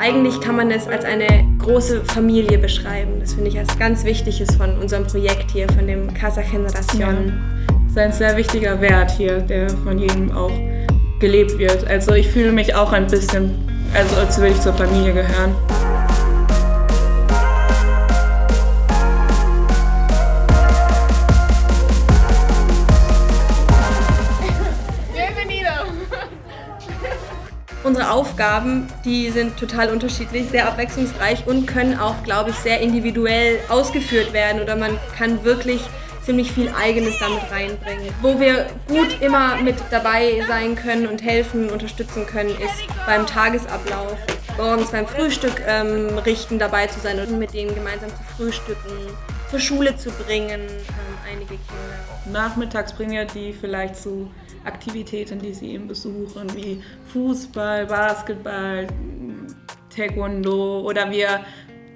Eigentlich kann man es als eine große Familie beschreiben. Das finde ich als ganz Wichtiges von unserem Projekt hier, von dem Casa Generación. Ja. Das ist ein sehr wichtiger Wert hier, der von jedem auch gelebt wird. Also ich fühle mich auch ein bisschen, also als würde ich zur Familie gehören. Unsere Aufgaben, die sind total unterschiedlich, sehr abwechslungsreich und können auch, glaube ich, sehr individuell ausgeführt werden oder man kann wirklich ziemlich viel Eigenes damit reinbringen. Wo wir gut immer mit dabei sein können und helfen, unterstützen können, ist beim Tagesablauf. Morgens beim Frühstück ähm, richten, dabei zu sein und mit denen gemeinsam zu frühstücken, zur Schule zu bringen, einige Kinder. Nachmittags bringen wir die vielleicht zu Aktivitäten, die sie eben besuchen, wie Fußball, Basketball, Taekwondo oder wir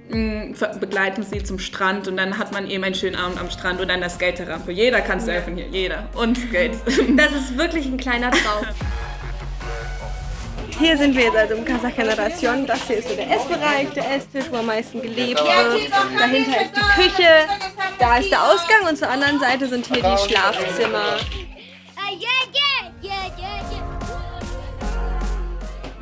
mm, begleiten sie zum Strand und dann hat man eben einen schönen Abend am Strand und dann der Skaterrampe. Jeder kann surfen hier, jeder. Und Skate. Das ist wirklich ein kleiner Traum. Hier sind wir jetzt also im Casa Generación. Das hier ist so der Essbereich, der Esstisch, wo am meisten gelebt wird. Dahinter ist die Küche, da ist der Ausgang und zur anderen Seite sind hier die Schlafzimmer.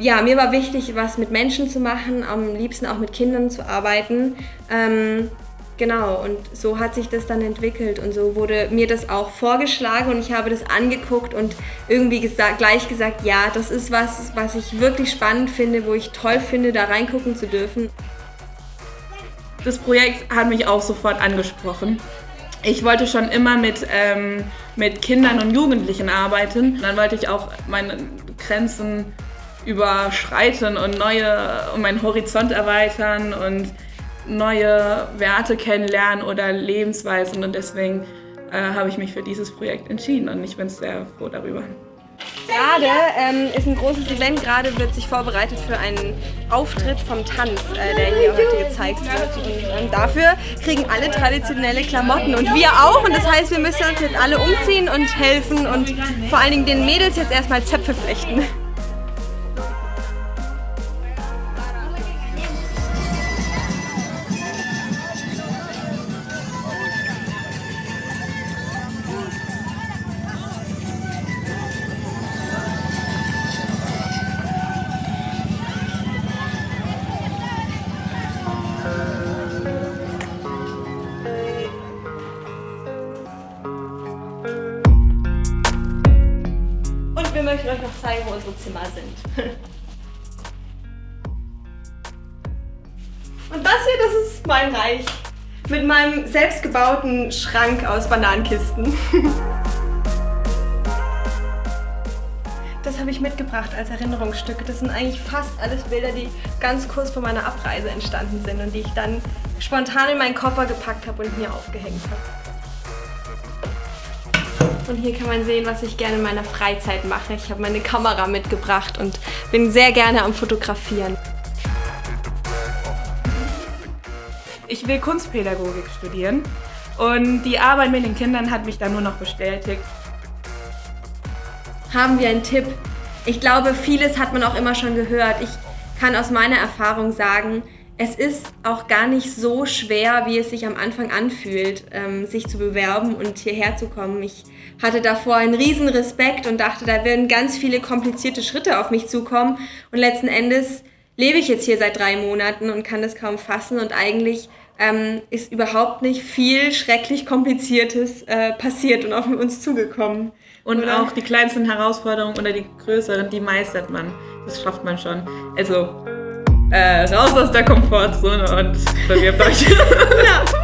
Ja, mir war wichtig, was mit Menschen zu machen, am liebsten auch mit Kindern zu arbeiten. Ähm, genau, und so hat sich das dann entwickelt und so wurde mir das auch vorgeschlagen und ich habe das angeguckt und irgendwie gesagt, gleich gesagt, ja, das ist was, was ich wirklich spannend finde, wo ich toll finde, da reingucken zu dürfen. Das Projekt hat mich auch sofort angesprochen. Ich wollte schon immer mit, ähm, mit Kindern und Jugendlichen arbeiten. Dann wollte ich auch meine Grenzen überschreiten und neue und meinen Horizont erweitern und neue Werte kennenlernen oder Lebensweisen und deswegen äh, habe ich mich für dieses Projekt entschieden und ich bin sehr froh darüber. Gerade ähm, ist ein großes Event, gerade wird sich vorbereitet für einen Auftritt vom Tanz, äh, der hier heute gezeigt wird. Und dafür kriegen alle traditionelle Klamotten und wir auch. Und das heißt, wir müssen uns jetzt alle umziehen und helfen und vor allen Dingen den Mädels jetzt erstmal Zöpfe flechten. Wir möchten euch noch zeigen, wo unsere Zimmer sind. Und das hier, das ist mein Reich. Mit meinem selbstgebauten Schrank aus Bananenkisten. Das habe ich mitgebracht als Erinnerungsstücke. Das sind eigentlich fast alles Bilder, die ganz kurz vor meiner Abreise entstanden sind und die ich dann spontan in meinen Koffer gepackt habe und mir aufgehängt habe. Und hier kann man sehen, was ich gerne in meiner Freizeit mache. Ich habe meine Kamera mitgebracht und bin sehr gerne am Fotografieren. Ich will Kunstpädagogik studieren und die Arbeit mit den Kindern hat mich da nur noch bestätigt. Haben wir einen Tipp? Ich glaube, vieles hat man auch immer schon gehört. Ich kann aus meiner Erfahrung sagen, es ist auch gar nicht so schwer, wie es sich am Anfang anfühlt, ähm, sich zu bewerben und hierher zu kommen. Ich hatte davor einen riesen Respekt und dachte, da werden ganz viele komplizierte Schritte auf mich zukommen. Und letzten Endes lebe ich jetzt hier seit drei Monaten und kann das kaum fassen und eigentlich ähm, ist überhaupt nicht viel schrecklich Kompliziertes äh, passiert und auf uns zugekommen. Und oder? auch die kleinsten Herausforderungen oder die größeren, die meistert man. Das schafft man schon. Also äh, raus aus der Komfortzone und bewirbt euch. ja.